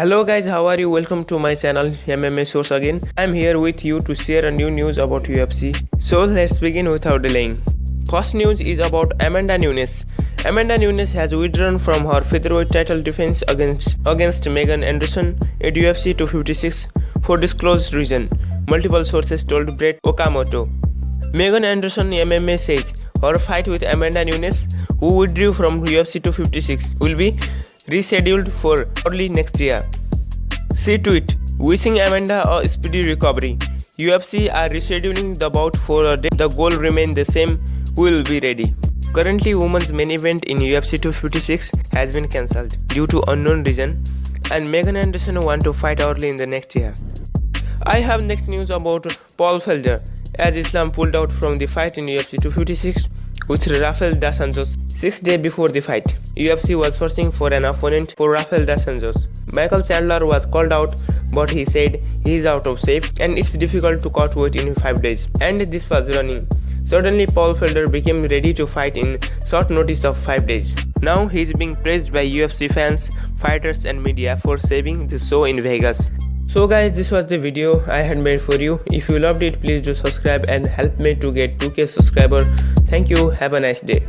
Hello guys, how are you? Welcome to my channel MMA Source again. I'm here with you to share a new news about UFC. So let's begin without delaying. First news is about Amanda Nunes. Amanda Nunes has withdrawn from her featherweight title defense against against Megan Anderson at UFC 256 for disclosed reason. Multiple sources told Brett Okamoto. Megan Anderson MMA says her fight with Amanda Nunes, who withdrew from UFC 256, will be rescheduled for early next year. See tweet wishing Amanda a speedy recovery. UFC are rescheduling the bout for a day. The goal remains the same. We will be ready. Currently, women's main event in UFC 256 has been cancelled due to unknown reason, and Megan Anderson want to fight early in the next year. I have next news about Paul Felder as Islam pulled out from the fight in UFC 256 with Rafael Dos Anjos six days before the fight. UFC was searching for an opponent for Rafael Dos Anjos. Michael Chandler was called out but he said he is out of shape and it's difficult to cut weight in 5 days and this was running. Suddenly Paul Felder became ready to fight in short notice of 5 days. Now he is being praised by UFC fans, fighters and media for saving the show in Vegas. So guys this was the video I had made for you. If you loved it please do subscribe and help me to get 2k subscriber. Thank you. Have a nice day.